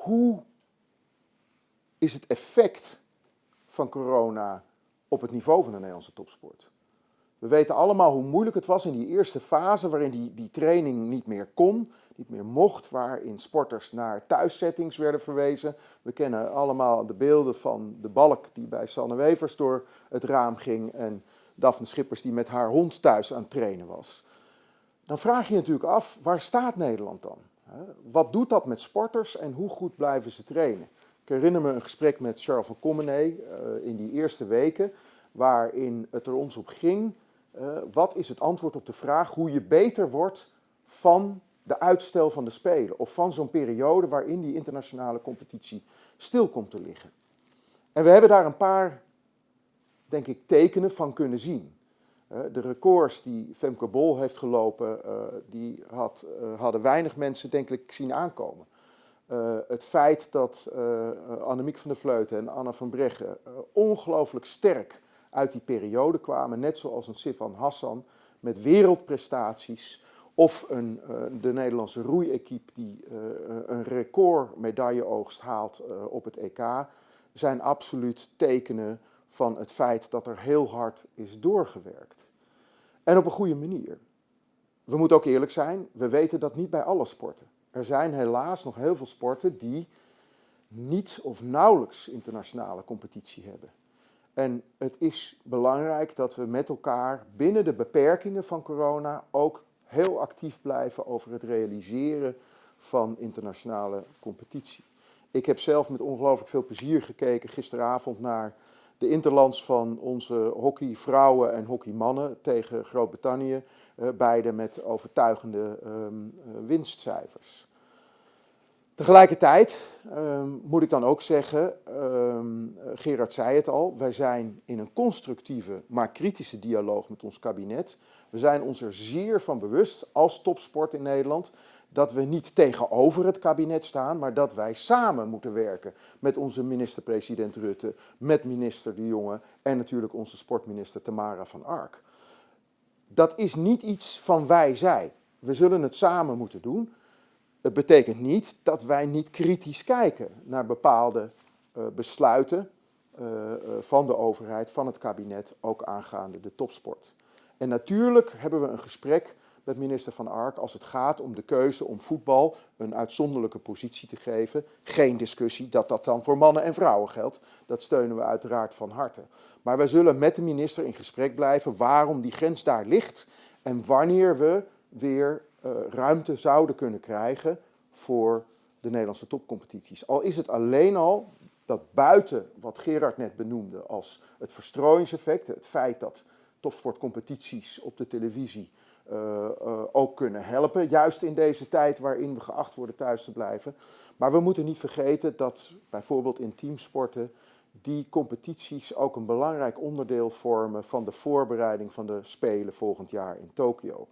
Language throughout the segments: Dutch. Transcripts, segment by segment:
hoe is het effect van corona op het niveau van de Nederlandse topsport? We weten allemaal hoe moeilijk het was in die eerste fase waarin die, die training niet meer kon, niet meer mocht, waarin sporters naar thuissettings werden verwezen. We kennen allemaal de beelden van de balk die bij Sanne Wevers door het raam ging en Daphne Schippers die met haar hond thuis aan het trainen was. Dan vraag je je natuurlijk af, waar staat Nederland dan? Wat doet dat met sporters en hoe goed blijven ze trainen? Ik herinner me een gesprek met Charles van Commenee eh, in die eerste weken, waarin het er ons op ging uh, wat is het antwoord op de vraag hoe je beter wordt van de uitstel van de Spelen of van zo'n periode waarin die internationale competitie stil komt te liggen. En we hebben daar een paar, denk ik, tekenen van kunnen zien. De records die Femke Bol heeft gelopen, uh, die had, hadden weinig mensen, denk ik, zien aankomen. het feit dat Annemiek van der Vleuten en Anna van Breggen ongelooflijk sterk uit die periode kwamen, net zoals een Sifan Hassan met wereldprestaties of een, de Nederlandse roeiequipe die een recordmedailleoogst haalt op het EK, zijn absoluut tekenen van het feit dat er heel hard is doorgewerkt. En op een goede manier. We moeten ook eerlijk zijn, we weten dat niet bij alle sporten. Er zijn helaas nog heel veel sporten die niet of nauwelijks internationale competitie hebben. En het is belangrijk dat we met elkaar binnen de beperkingen van corona ook heel actief blijven over het realiseren van internationale competitie. Ik heb zelf met ongelooflijk veel plezier gekeken gisteravond naar de interlands van onze hockeyvrouwen en hockeymannen tegen Groot-Brittannië, eh, beide met overtuigende ehm, eh, winstcijfers. Tegelijkertijd um, moet ik dan ook zeggen, um, Gerard zei het al, wij zijn in een constructieve, maar kritische dialoog met ons kabinet. We zijn ons er zeer van bewust als topsport in Nederland dat we niet tegenover het kabinet staan, maar dat wij samen moeten werken met onze minister-president Rutte, met minister De Jonge en natuurlijk onze sportminister Tamara van Ark. Dat is niet iets van wij-zij. We zullen het samen moeten doen. Het betekent niet dat wij niet kritisch kijken naar bepaalde besluiten uh, uh, van de overheid, van het kabinet, ook aangaande de topsport. En natuurlijk hebben we een gesprek met minister Van Ark als het gaat om de keuze om voetbal een uitzonderlijke positie te geven. Geen discussie dat dat dan voor mannen en vrouwen geldt. Dat steunen we uiteraard van harte. Maar wij zullen met de minister in gesprek blijven waarom die grens daar ligt en wanneer we weer ruimte zouden kunnen krijgen voor de Nederlandse topcompetities. Al is het alleen al dat buiten wat Gerard net benoemde als het verstrooiingseffect, het feit dat topsportcompetities op de televisie uh, uh, ook kunnen helpen, juist in deze tijd waarin we geacht worden thuis te blijven. Maar we moeten niet vergeten dat bijvoorbeeld in teamsporten die competities ook een belangrijk onderdeel vormen van de voorbereiding van de Spelen volgend jaar in Tokio.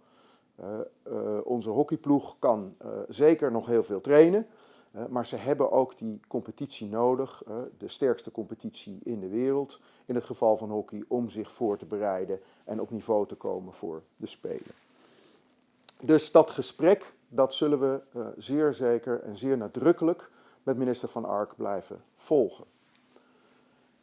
Uh, onze hockeyploeg kan zeker nog heel veel trainen, maar ze hebben ook die competitie nodig, de sterkste competitie in de wereld, in het geval van hockey, om zich voor te bereiden en op niveau te komen voor de Spelen. Dus dat gesprek, dat zullen we zeer zeker en zeer nadrukkelijk met minister Van Ark blijven volgen.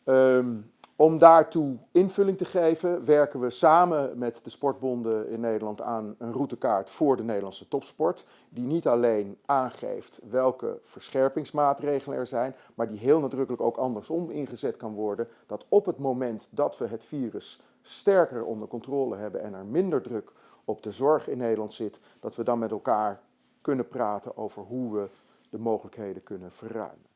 Um, om daartoe invulling te geven werken we samen met de sportbonden in Nederland aan een routekaart voor de Nederlandse topsport. Die niet alleen aangeeft welke verscherpingsmaatregelen er zijn, maar die heel nadrukkelijk ook andersom ingezet kan worden. Dat op het moment dat we het virus sterker onder controle hebben en er minder druk op de zorg in Nederland zit, dat we dan met elkaar kunnen praten over hoe we de mogelijkheden kunnen verruimen.